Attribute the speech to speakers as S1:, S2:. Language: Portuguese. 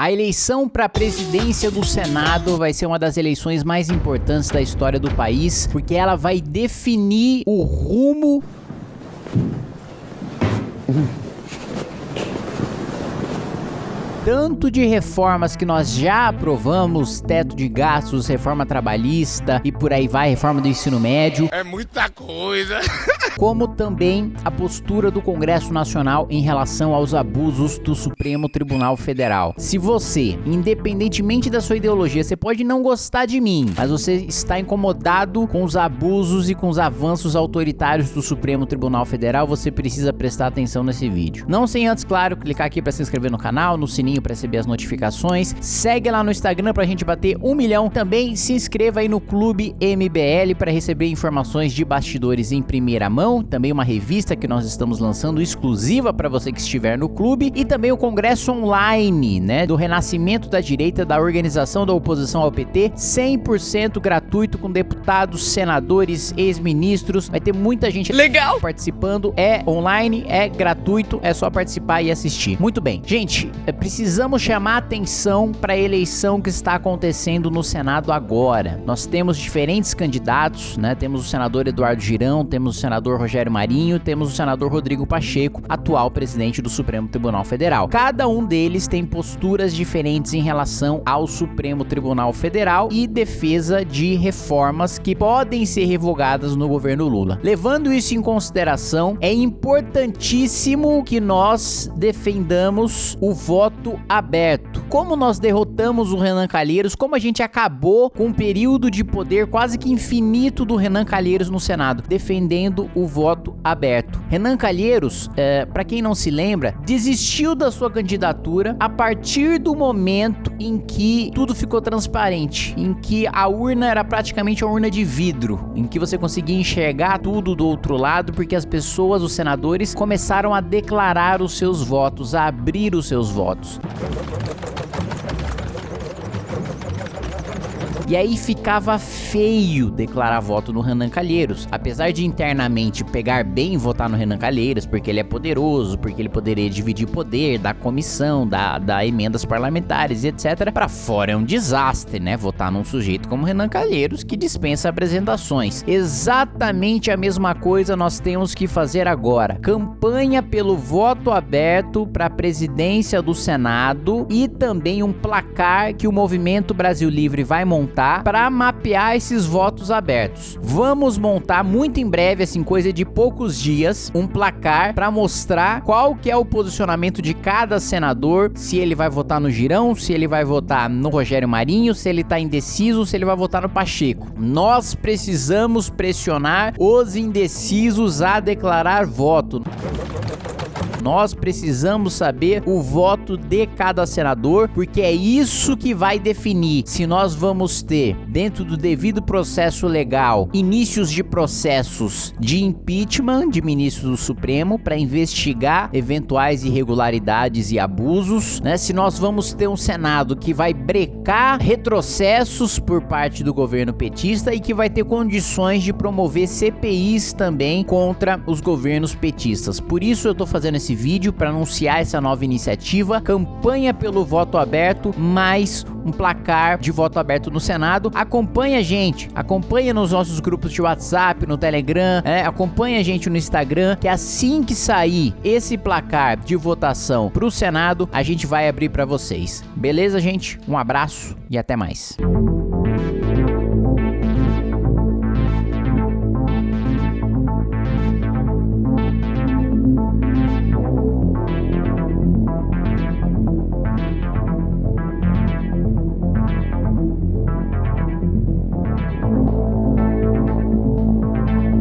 S1: A eleição para a presidência do Senado vai ser uma das eleições mais importantes da história do país, porque ela vai definir o rumo tanto de reformas que nós já aprovamos, teto de gastos, reforma trabalhista e por aí vai, reforma do ensino médio.
S2: É muita coisa.
S1: como também a postura do Congresso Nacional em relação aos abusos do Supremo Tribunal Federal. Se você, independentemente da sua ideologia, você pode não gostar de mim, mas você está incomodado com os abusos e com os avanços autoritários do Supremo Tribunal Federal, você precisa prestar atenção nesse vídeo. Não sem antes, claro, clicar aqui para se inscrever no canal, no sininho sininho para receber as notificações. Segue lá no Instagram pra gente bater um milhão. Também se inscreva aí no Clube MBL para receber informações de bastidores em primeira mão. Também uma revista que nós estamos lançando exclusiva para você que estiver no clube. E também o congresso online, né? Do renascimento da direita, da organização da oposição ao PT. 100% gratuito com deputados, senadores, ex-ministros. Vai ter muita gente legal participando. É online, é gratuito, é só participar e assistir. Muito bem. Gente, é preciso precisamos chamar atenção para a eleição que está acontecendo no Senado agora. Nós temos diferentes candidatos, né? Temos o senador Eduardo Girão, temos o senador Rogério Marinho, temos o senador Rodrigo Pacheco, atual presidente do Supremo Tribunal Federal. Cada um deles tem posturas diferentes em relação ao Supremo Tribunal Federal e defesa de reformas que podem ser revogadas no governo Lula. Levando isso em consideração, é importantíssimo que nós defendamos o voto aberto. Como nós derrotamos o Renan Calheiros, como a gente acabou com um período de poder quase que infinito do Renan Calheiros no Senado, defendendo o voto aberto. Renan Calheiros, é, para quem não se lembra, desistiu da sua candidatura a partir do momento em que tudo ficou transparente, em que a urna era praticamente uma urna de vidro, em que você conseguia enxergar tudo do outro lado, porque as pessoas, os senadores, começaram a declarar os seus votos, a abrir os seus votos. E aí ficava feio declarar voto no Renan Calheiros. Apesar de internamente pegar bem votar no Renan Calheiros, porque ele é poderoso, porque ele poderia dividir poder da comissão, da, da emendas parlamentares e etc. Para fora é um desastre, né? Votar num sujeito como Renan Calheiros que dispensa apresentações. Exatamente a mesma coisa nós temos que fazer agora. Campanha pelo voto aberto para a presidência do Senado e também um placar que o Movimento Brasil Livre vai montar montar para mapear esses votos abertos. Vamos montar muito em breve, assim, coisa de poucos dias, um placar para mostrar qual que é o posicionamento de cada senador, se ele vai votar no Girão, se ele vai votar no Rogério Marinho, se ele tá indeciso, se ele vai votar no Pacheco. Nós precisamos pressionar os indecisos a declarar voto. Nós precisamos saber o voto de cada senador, porque é isso que vai definir se nós vamos ter, dentro do devido processo legal, inícios de processos de impeachment de ministros do Supremo para investigar eventuais irregularidades e abusos, né? Se nós vamos ter um Senado que vai brecar retrocessos por parte do governo petista e que vai ter condições de promover CPIs também contra os governos petistas. Por isso eu tô fazendo esse esse vídeo para anunciar essa nova iniciativa, campanha pelo voto aberto, mais um placar de voto aberto no Senado. Acompanha a gente, acompanha nos nossos grupos de WhatsApp, no Telegram, é, acompanha a gente no Instagram, que assim que sair esse placar de votação para o Senado, a gente vai abrir para vocês. Beleza, gente? Um abraço e até mais.